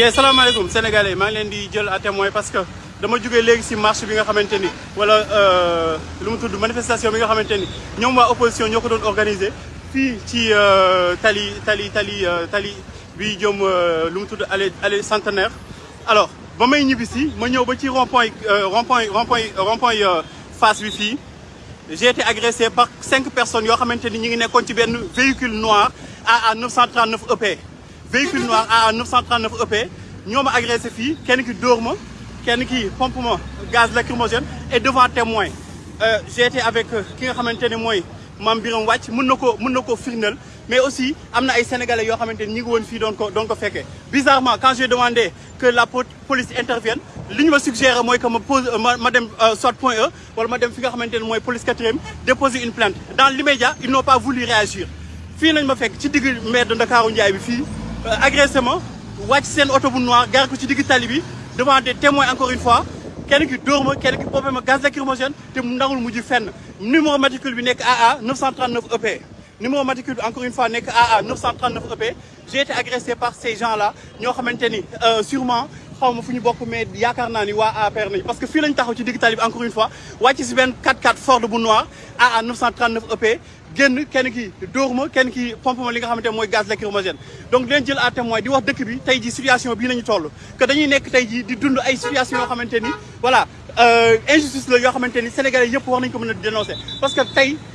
yee salaamaaleykum sénégalais maa ngi à parce que dama jógee léegi si marche bi nga wala lu manifestation bi nga opposition ñoo fii ci tali tali tali tali allée allée centenaire. Alors ba may ñibbi si ma ñëw ba ci rond point rond point rond point rond point face j'ai été agressé par cinq personnes yoo xamante ni ñu ngi ci véhicule noir AA 939 EP véhicule noir AA 939 EP ñoo ma agressé fii kenn ki dóor ma kenn ki gaz lacrymogène et devant témoin. J'ai été avec ki nga xamante ne mooy Mame mais aussi sénégalais bizarrement quand j'ai demandé que la police intervienne li ñu ma suggéré que ma pose ma ma dem soit point E déposer une plainte. Dans l'immédiat ils n'ont pas voulu réagir. Fii nañ ma de Ndakaaru agressé ma wàcc seen oto noir devant des témoins encore une fois. Kenn ki dóor ma kenn ki pompé ma gaz lacrymogène te mu ndangul mujj numéro matricule bi nekk AA 939 EP numéro matricule encore une fois nekk AA 939 EP j'ai été agressé par ces gens là ñoo xamante ni sûrement parce que fii lañ taxaw ci digg encore une fois wàcc si benn 4x4 Ford bu noir AA 939 EP génn kenn ki dóor pompe ma li nga xamante ne mooy gaz lacrymogène. Donc leen jël à di wax dëkk bi situation nañu toll. Que dañuy nekk ji di dund ay situation ni voilà injustice la yoo xamante ni sénégalais yëpp war ko dénoncer. Parce que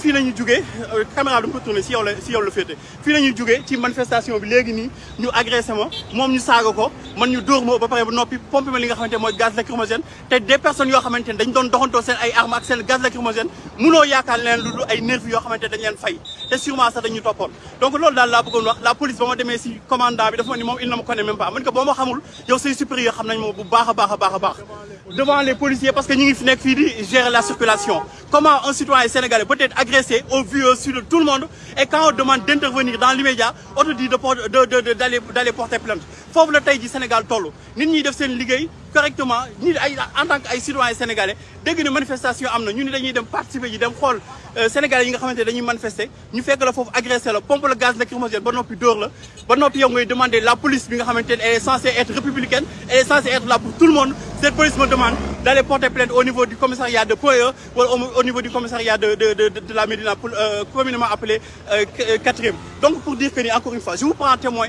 si si féete. Fii la jugee ci manifestation bi ñu agressé ñu saaga ko man ñu ba gaz lacrymogène. Des personnes dañ doon ay armes gaz lacrymogène leen lu ay dañ leen fay. Sûrement dañu donc la police ba ma si commandant bi ne même pas. Man ko xamul yow supérieur devant les policiers parce que ngi fi la circulation. Comment un citoyen sénégalais agressé au vu au su de tout le monde. Et quand on demande d'intervenir dans l'immédiat on te dit de d'aller porter plainte. Foofu la tey ji Sénégal toll. Nit ñi def seen correctement. En tant que ay citoyens sénégalais dégg ne manifestation am na. Ñu dem xool sénégalais yi nga xamante ne dañuy la la pompe la gaz lacrymogène la. Demander la police ne elle est censée être républicaine elle est censée être là pour tout le monde. Cette police me demande d'aller porter plainte au niveau du commissariat de wala au niveau du commissariat de de de de la Médina pour communément appelé quatrième. Donc pour dire que encore une fois je vous prends en témoin